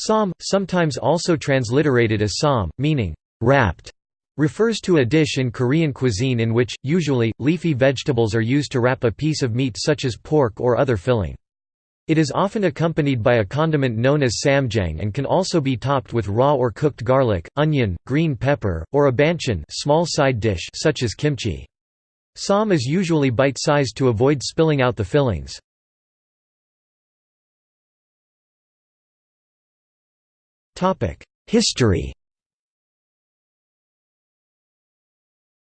Sam, sometimes also transliterated as sam, meaning wrapped, refers to a dish in Korean cuisine in which, usually, leafy vegetables are used to wrap a piece of meat such as pork or other filling. It is often accompanied by a condiment known as ssamjang and can also be topped with raw or cooked garlic, onion, green pepper, or a banchan small side dish such as kimchi. Sam is usually bite-sized to avoid spilling out the fillings. History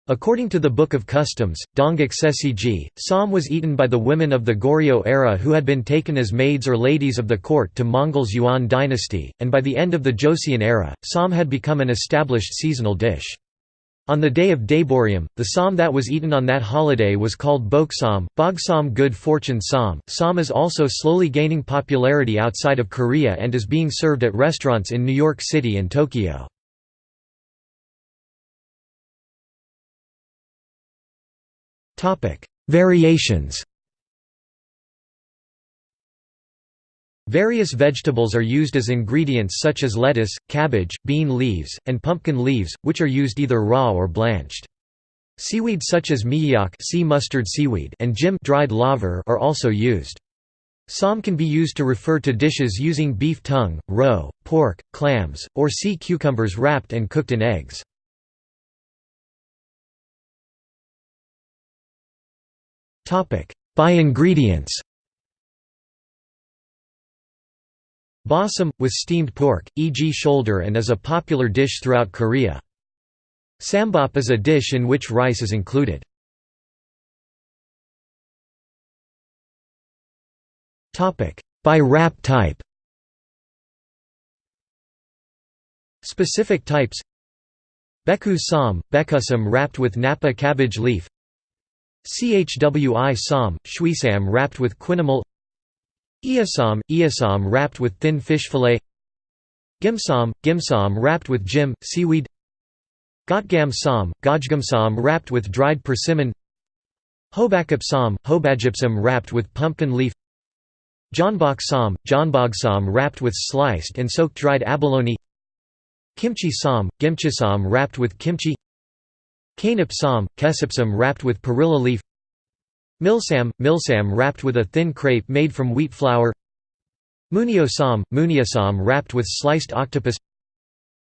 According to the Book of Customs, Dongguk Sesiji, Sam was eaten by the women of the Goryeo era who had been taken as maids or ladies of the court to Mongols Yuan dynasty, and by the end of the Joseon era, Sam had become an established seasonal dish. On the day of Daeboreum, the sam that was eaten on that holiday was called boksam, bogsam good fortune sam. Sam is also slowly gaining popularity outside of Korea and is being served at restaurants in New York City and Tokyo. Variations Various vegetables are used as ingredients such as lettuce, cabbage, bean leaves, and pumpkin leaves, which are used either raw or blanched. Seaweed such as miyeok sea mustard seaweed and jim dried laver are also used. Sam can be used to refer to dishes using beef tongue, roe, pork, clams, or sea cucumbers wrapped and cooked in eggs. By ingredients Bossam, with steamed pork, e.g. shoulder and is a popular dish throughout Korea. Ssambap is a dish in which rice is included. By wrap type Specific types Beku sam, bekusam wrapped with napa cabbage leaf Chwi sam, shwisam wrapped with chwinamul Iasam, iasam wrapped with thin fish fillet. Gimsam, gimsam wrapped with jjim, seaweed. Gotgam sam, gojgamsam wrapped with dried persimmon. Hobakapsam, hobajipsam wrapped with pumpkin leaf. Janboksam, janbogsam wrapped with sliced and soaked dried abalone. Kimchi sam, gimchisam wrapped with kimchi. Kanipsam, kesipsam wrapped with perilla leaf Milsam, milsam wrapped with a thin crepe made from wheat flour. Muniosam, muniosam wrapped with sliced octopus.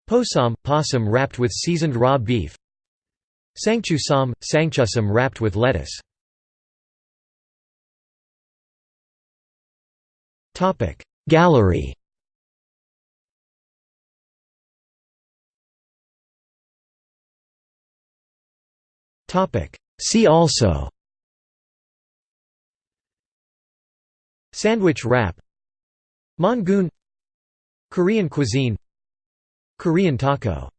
Posam, possum wrapped with seasoned raw beef. Sangchusam, sangchusam wrapped with lettuce. Gallery. See also Sandwich wrap. Mongoon Korean cuisine. Korean taco